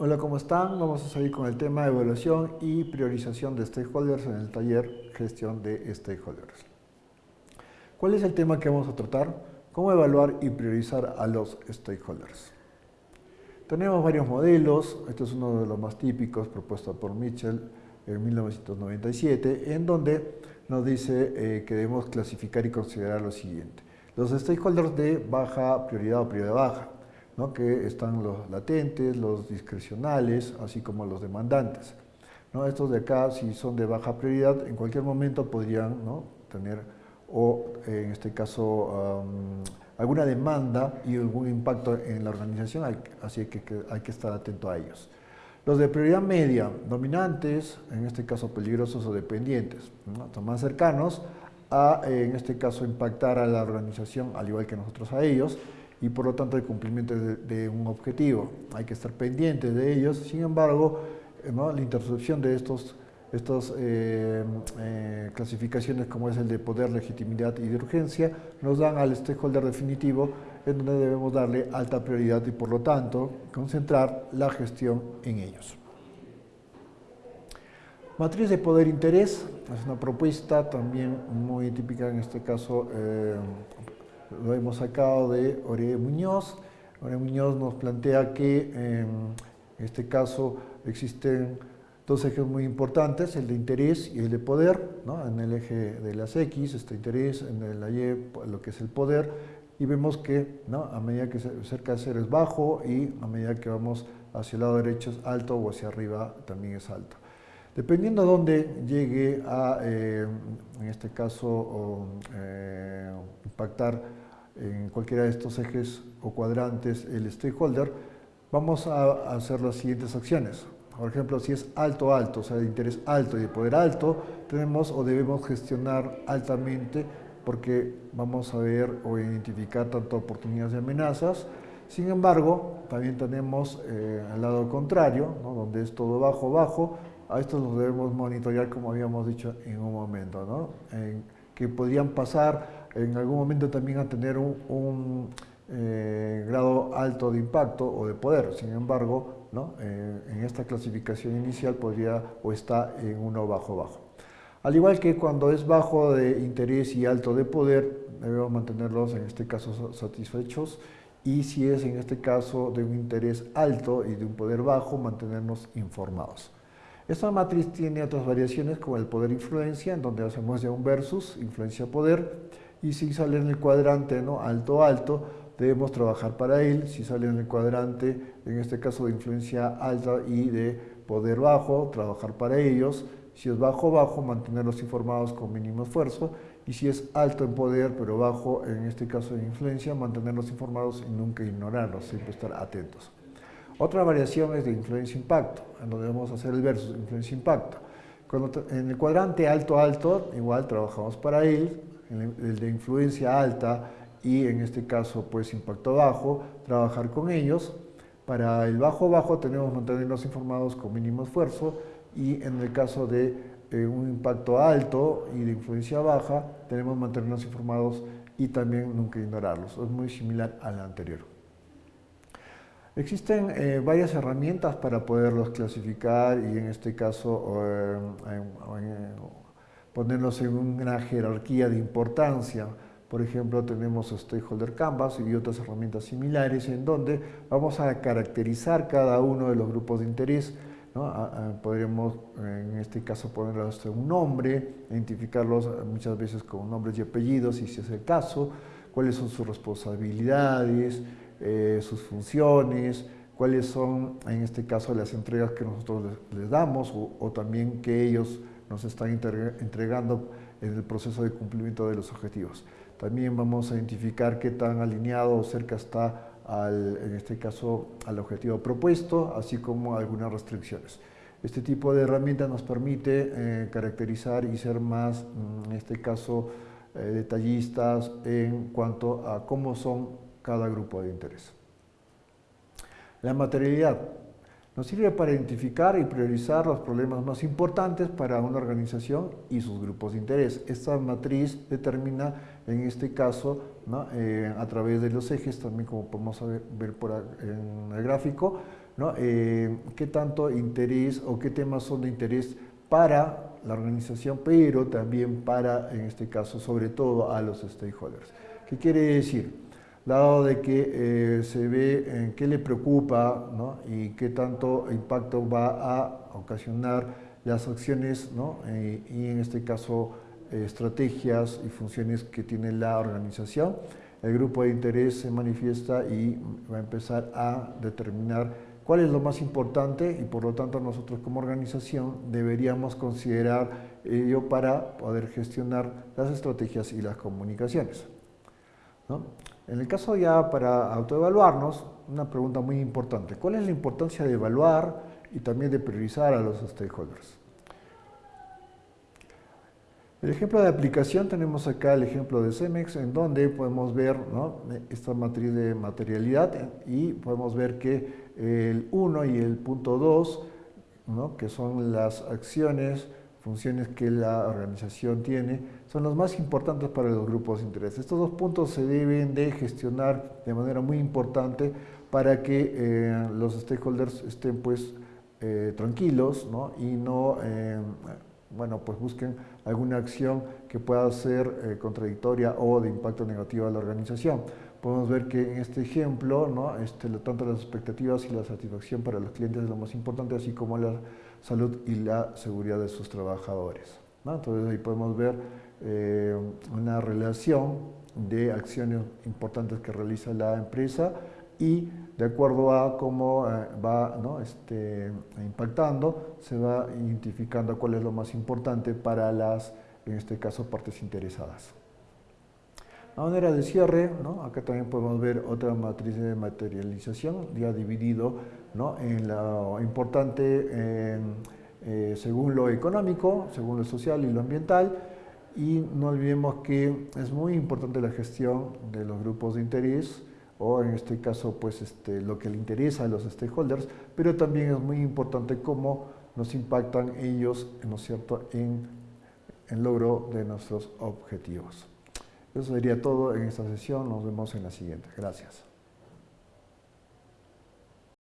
Hola, ¿cómo están? Vamos a seguir con el tema de evaluación y priorización de stakeholders en el taller Gestión de Stakeholders. ¿Cuál es el tema que vamos a tratar? Cómo evaluar y priorizar a los stakeholders. Tenemos varios modelos, este es uno de los más típicos propuesto por Mitchell en 1997, en donde nos dice eh, que debemos clasificar y considerar lo siguiente. Los stakeholders de baja prioridad o prioridad baja que están los latentes, los discrecionales, así como los demandantes. ¿no? Estos de acá, si son de baja prioridad, en cualquier momento podrían ¿no? tener, o en este caso, alguna demanda y algún impacto en la organización, así que, hay que estar atento a ellos. Los de prioridad media, dominantes, en este caso peligrosos o dependientes, son más cercanos a, en este caso, impactar a la organización, al igual que nosotros a ellos, y por lo tanto el cumplimiento de, un objetivo. Hay que estar pendientes de ellos, sin embargo, eh, la intercepción de estos estas eh, eh, clasificaciones como es el de poder, legitimidad y de urgencia nos dan al stakeholder definitivo en donde debemos darle alta prioridad y por lo tanto concentrar la gestión en ellos. Matriz de poder-interés es una propuesta también muy típica en este caso lo hemos sacado de Ore Muñoz. Ore Muñoz nos plantea que en este caso existen dos ejes muy importantes, el de interés y el de poder, en el eje de las X, este interés, en el Y, lo que es el poder, y vemos que a medida que se acerca a ser es bajo y a medida que vamos hacia el lado derecho es alto o hacia arriba también es alto. Dependiendo de dónde llegue a, eh, en este caso, eh, impactar en cualquiera de estos ejes o cuadrantes el stakeholder, vamos a hacer las siguientes acciones. Por ejemplo, si es alto, alto, o sea, de interés alto y de poder alto, tenemos o debemos gestionar altamente porque vamos a ver o identificar tanto oportunidades y amenazas. Sin embargo, también tenemos eh, el lado contrario, donde es todo bajo, bajo. A esto los debemos monitorear, como habíamos dicho en un momento, que podrían pasar en algún momento también a tener un, eh, grado alto de impacto o de poder. Sin embargo. Eh, en esta clasificación inicial podría o está en uno bajo bajo. Al igual que cuando es bajo de interés y alto de poder, debemos mantenerlos en este caso satisfechos y si es en este caso de un interés alto y de un poder bajo, mantenernos informados. Esta matriz tiene otras variaciones como el poder-influencia, en donde hacemos ya un versus, influencia-poder, y si sale en el cuadrante ¿no? alto-alto, debemos trabajar para él. Si sale en el cuadrante, en este caso de influencia alta y de poder bajo, trabajar para ellos. Si es bajo-bajo, mantenerlos informados con mínimo esfuerzo. Y si es alto en poder, pero bajo, en este caso de influencia, mantenerlos informados y nunca ignorarlos, siempre estar atentos. Otra variación es de influencia-impacto, en donde debemos hacer el versus, influencia-impacto. En el cuadrante alto-alto, igual trabajamos para él, el de influencia alta y en este caso pues impacto bajo, trabajar con ellos. Para el bajo-bajo tenemos mantenernos informados con mínimo esfuerzo y en el caso de eh, un impacto alto y de influencia baja tenemos mantenernos informados y también nunca ignorarlos. Es muy similar al anterior. Existen eh, varias herramientas para poderlos clasificar y en este caso eh, ponerlos en una jerarquía de importancia. Por ejemplo, tenemos Stakeholder Canvas y otras herramientas similares en donde vamos a caracterizar cada uno de los grupos de interés. podríamos, en este caso, ponerlos un nombre, identificarlos muchas veces con nombres y apellidos, si es el caso, cuáles son sus responsabilidades, eh, sus funciones, cuáles son, en este caso, las entregas que nosotros les, damos o, también que ellos nos están entregando en el proceso de cumplimiento de los objetivos. También vamos a identificar qué tan alineado o cerca está, en este caso, al objetivo propuesto, así como algunas restricciones. Este tipo de herramienta nos permite eh, caracterizar y ser más, mm, en este caso, eh, detallistas en cuanto a cómo son cada grupo de interés. La materialidad. Nos sirve para identificar y priorizar los problemas más importantes para una organización y sus grupos de interés. Esta matriz determina, en este caso, eh, a través de los ejes, también como podemos ver, por en el gráfico, ¿no? Eh, qué tanto interés o qué temas son de interés para la organización, pero también para, en este caso, sobre todo a los stakeholders. ¿Qué quiere decir? Dado de que eh, se ve en qué le preocupa ¿no? y qué tanto impacto va a ocasionar las acciones ¿no? Eh, y en este caso estrategias y funciones que tiene la organización, el grupo de interés se manifiesta y va a empezar a determinar cuál es lo más importante y por lo tanto nosotros como organización deberíamos considerar ello para poder gestionar las estrategias y las comunicaciones. En el caso ya para autoevaluarnos, una pregunta muy importante, ¿cuál es la importancia de evaluar y también de priorizar a los stakeholders? El ejemplo de aplicación tenemos acá el ejemplo de CEMEX en donde podemos ver esta matriz de materialidad y podemos ver que el 1 y el punto 2, que son las acciones, funciones que la organización tiene, son los más importantes para los grupos de interés. Estos dos puntos se deben de gestionar de manera muy importante para que eh, los stakeholders estén pues eh, tranquilos y no eh, bueno, pues busquen alguna acción que pueda ser contradictoria o de impacto negativo a la organización. Podemos ver que en este ejemplo, este, tanto las expectativas y la satisfacción para los clientes es lo más importante, así como la salud y la seguridad de sus trabajadores. Entonces ahí podemos ver eh, una relación de acciones importantes que realiza la empresa y de acuerdo a cómo eh, va este, impactando, se va identificando cuál es lo más importante para las, en este caso, partes interesadas. A manera de cierre, acá también podemos ver otra matriz de materialización, ya dividido en lo importante eh, según lo económico, según lo social y lo ambiental, y no olvidemos que es muy importante la gestión de los grupos de interés, o en este caso pues este, lo que le interesa a los stakeholders, pero también es muy importante cómo nos impactan ellos ¿no es cierto? en el logro de nuestros objetivos. Eso sería todo en esta sesión, nos vemos en la siguiente. Gracias.